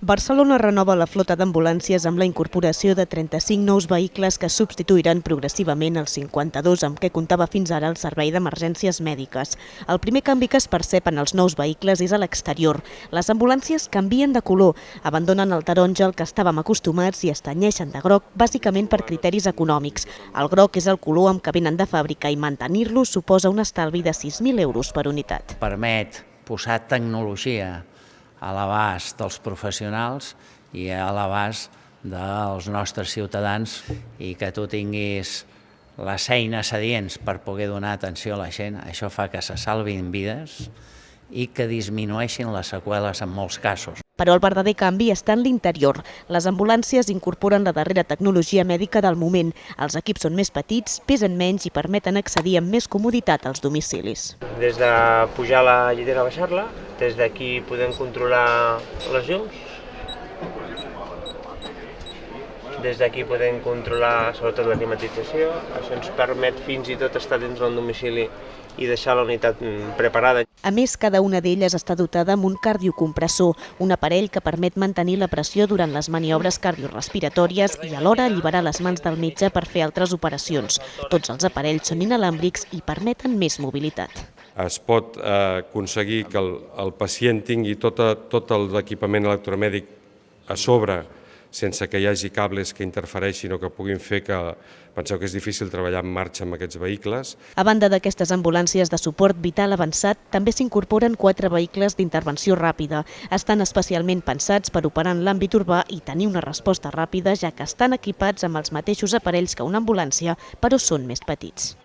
Barcelona renova la flota d'ambulàncies amb la incorporació de 35 nous vehicles que substituiran progressivament els 52 amb què comptava fins ara el servei d'emergències mèdiques. El primer canvi que es percep en els nous vehicles és a l'exterior. Les ambulàncies canvien de color, abandonen el taronja al que estàvem acostumats i es tenyeixen de groc, bàsicament per criteris econòmics. El groc és el color amb què venen de fàbrica i mantenir-lo suposa un estalvi de 6.000 euros per unitat. Permet posar tecnologia a l'abast dels professionals i a l'abast dels nostres ciutadans i que tu tinguis les eines adients per poder donar atenció a la gent, això fa que se salvin vides i que disminueixin les seqüeles en molts casos. Però el verdader canvi està en l'interior. Les ambulàncies incorporen la darrera tecnologia mèdica del moment. Els equips són més petits, pesen menys i permeten accedir amb més comoditat als domicilis. Des de pujar la llitera a baixar-la, des d'aquí podem controlar les llums, des d'aquí podem controlar sobretot la climatització, això ens permet fins i tot estar dins del domicili i deixar la unitat preparada. A més, cada una d'elles està dotada amb un cardiocompressor, un aparell que permet mantenir la pressió durant les maniobres cardiorespiratòries i alhora alliberar les mans del metge per fer altres operacions. Tots els aparells són inalàmbrics i permeten més mobilitat. Es pot eh, aconseguir que el, el pacient tingui tota, tot l'equipament electromèdic a sobre sense que hi hagi cables que interfereixin o que puguin fer que penseu que és difícil treballar en marxa amb aquests vehicles. A banda d'aquestes ambulàncies de suport vital avançat, també s'incorporen quatre vehicles d'intervenció ràpida. Estan especialment pensats per operar en l'àmbit urbà i tenir una resposta ràpida, ja que estan equipats amb els mateixos aparells que una ambulància, però són més petits.